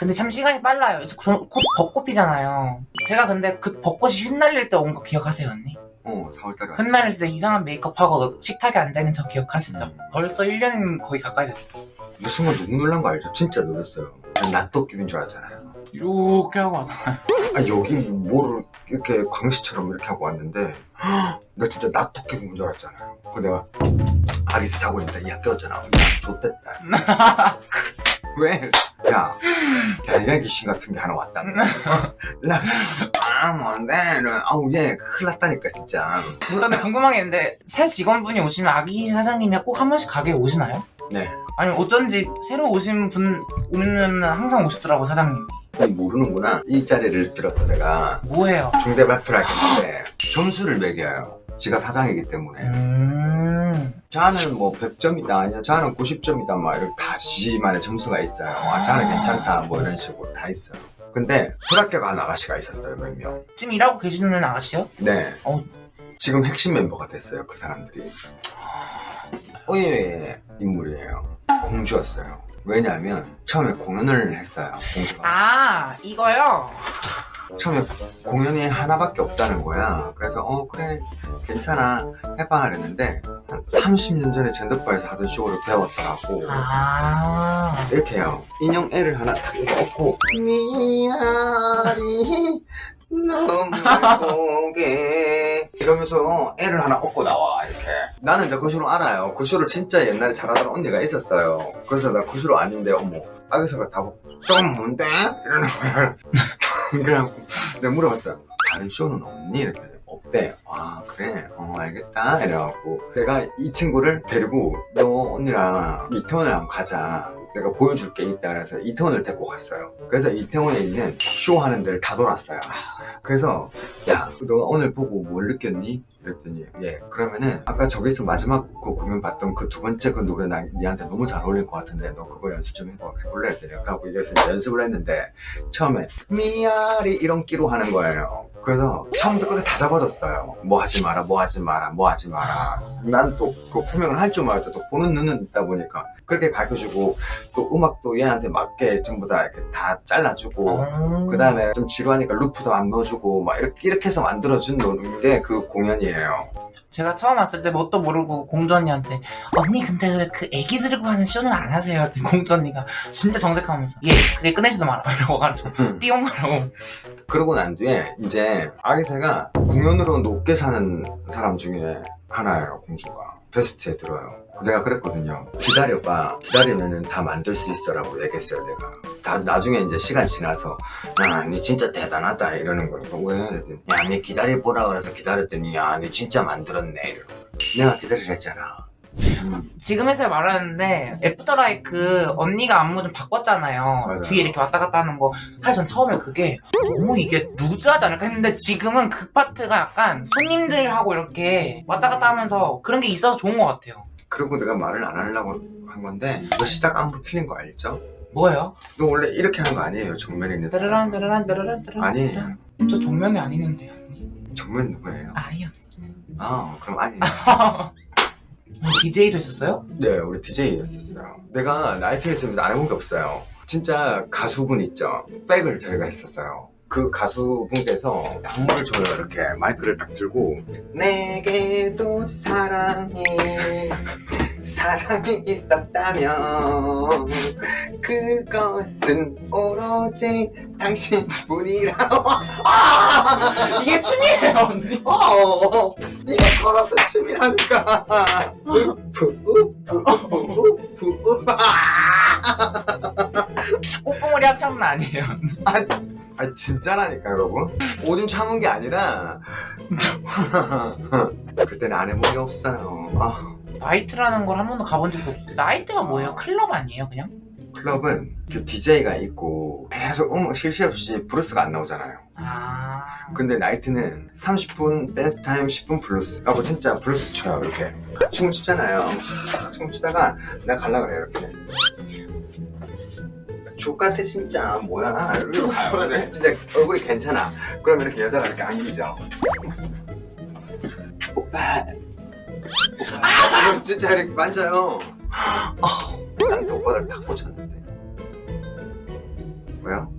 근데 참 시간이 빨라요. 이제 곧 벚꽃 피잖아요. 제가 근데 그 벚꽃이 휘날릴 때 온 거 기억하세요, 언니? 어 4월달에 왔죠 흩날릴 때 이상한 메이크업하고 식탁에 앉아있는 저 기억하시죠? 음. 벌써 1년 거의 가까이 됐어요. 그 순간 너무 놀란 거 알죠? 진짜 놀랐어요 난 낫도끼인 줄 알았잖아요 이렇게 하고 왔잖아요. 아 여기 뭐를 이렇게 광시처럼 이렇게 하고 왔는데 나 진짜 낫도끼 본줄 알았잖아요 그 내가 아기스 자고 있는데 야 깨웠잖아 야 좋댔다 왜? 야, 야이가 귀신 같은 게 하나 왔다. 나, 아, 뭔데? 아우, 얘, 큰일 났다니까, 진짜. 저는 궁금한 게 있는데 새 직원분이 오시면 아기 사장님이 꼭 한 번씩 가게에 오시나요? 네. 아니 어쩐지 새로 오신 분 오면 항상 오시더라고 사장님이. 모르는구나. 이 자리를 빌어서 내가 뭐예요? 중대 발표를 하겠는데, 점수를 매겨요. 지가 사장이기 때문에. 음. 자는 뭐 100점이다, 아니야, 자는 90점이다, 막 이렇게 다 지만의 점수가 있어요. 아, 자는 괜찮다, 뭐 이런 식으로 다 있어요. 근데, 불합격 한 아가씨가 있었어요, 몇 명. 지금 일하고 계시는 아가씨요? 네. 어. 지금 핵심 멤버가 됐어요, 그 사람들이. 의외의 인물이에요. 공주였어요. 왜냐하면 처음에 공연을 했어요, 공주가. 아 이거요? 처음에 공연이 하나밖에 없다는 거야. 그래서 어 그래 괜찮아 해봐 그랬는데 한 30년 전에 젠더바에서 하던 쇼를 배웠더라고. 아. 이렇게 해요. 인형 애를 하나 탁 이렇게 얹고 미아리 너무 고개 이러면서 애를 하나 얹고 나와 이렇게 나는 이제 그 쇼를 알아요 그 쇼를 진짜 옛날에 잘하던 언니가 있었어요 그래서 나 그 쇼를 아는데 어머 아기서가 다 보고 좀 뭔데? 이러는 거야 그래갖고 내가 물어봤어요 다른 쇼는 없니? 이렇게 없대 아 그래? 어 알겠다. 이래갖고 내가 이 친구를 데리고 너 언니랑 이태원을 한번 가자 내가 보여줄 게 있다 그래서. 이태원을 데리고 갔어요. 그래서 이태원에 있는 쇼 하는 데를 다 돌았어요. 그래서 야너 오늘 보고 뭘 느꼈니? 그랬더니 예 그러면은 아까 저기서 마지막 그 공연 봤던 그 두 번째 그 노래 나 니한테 너무 잘 어울릴 것 같은데 너 그거 연습 좀 해봐. 해볼래? 했더니 하고 이제 연습을 했는데 처음에 미아리 이런 끼로 하는 거예요 그래서 처음부터 끝까지 다 잡아줬어요. 뭐 하지 마라 뭐 하지 마라 뭐 하지 마라. 난 또 그 표명을 할줄 말도 또 보는 눈은 있다 보니까 그렇게 가르쳐주고 또 음악도 얘한테 맞게 전부 다 이렇게 다 잘라주고 음. 그 다음에 좀 지루하니까 루프도 안 넣어주고 막 이렇게, 이렇게 해서 만들어준 게그 공연이에요 제가 처음 왔을 때 뭣도 모르고 공주 언니한테 언니 근데 그 애기 들고 하는 쇼는 안 하세요? 그랬더니 공주 언니가 진짜 정색하면서 예 그게 꺼내지도 마라. 이러고 가지고 띠용 가라고. 그러고 난 뒤에 이제 아기새가 공연으로 높게 사는 사람 중에 하나예요 공주가. 베스트에 들어요. 내가 그랬거든요 기다려봐. 기다리면 은 다 만들 수 있어 라고 얘기했어요 내가 다 나중에 이제 시간 지나서 야니 진짜 대단하다 이러는 거예요 왜? 야니 기다려보라 그래서 기다렸더니 야니 진짜 만들었네 이러는 거예요 내가 기다리라 했잖아 음, 지금 해서 말하는데 애프터라이크 언니가 안무 좀 바꿨잖아요 맞아요. 뒤에 이렇게 왔다 갔다 하는 거 사실 전 처음에 그게 너무 이게 루즈하지 않을까 했는데 지금은 그 파트가 약간 손님들하고 이렇게 왔다 갔다 하면서 그런 게 있어서 좋은 것 같아요 그리고 내가 말을 안 하려고 한 건데 너 시작 안무 틀린 거 알죠? 뭐예요? 너 원래 이렇게 하는 거 아니에요? 정면에 있는 사람. 따르란 따르란 따르란 아니에요 저 정면이 아니는데요 언니. 정면 누구예요? 아니요. 아 그럼 아니에요. DJ도 했었어요? 네 우리 DJ였었어요. 내가 나이트에서 안 해본 게 없어요. 진짜 가수분 있죠? 백을 저희가 했었어요. 그 가수분께서 안무를 줘요. 이렇게 마이크를 딱 들고. 내게도 사랑이 사랑이 있었다면 그것은 오로지 당신뿐이라고 이게 춤이에요 언니 어, 이게 걸어서 춤이라니까. 우프, 우프, 우프, 우프, 우프. 꽃봉오리 합창은 아니에요 아, 진짜라니까, 여러분. 오줌 참은 게 아니라, 그때는 안 해본 게 없어요. 아, 나이트라는 걸 한 번도 가본 적이 없어요 나이트가 뭐예요? 클럽 아니에요 그냥? 클럽은 그 DJ가 있고, 계속 쉴새 없이 브루스가 안 나오잖아요. 아... 근데 나이트는 30분 댄스 타임 10분 블루스 하고 진짜 블루스 춰요 이렇게 춤을 추잖아요 막 춤을 추다가 내가 갈라 그래요 이렇게 좆같아 진짜. 뭐야? 이러면서 가요. 근데 진짜 얼굴이 괜찮아. 그러면 이렇게 여자가 이렇게 안기죠. 오빠. 오빠. 그럼 진짜 이렇게 만져요. 난또 오빠들 다 꽂혔는데. 왜요?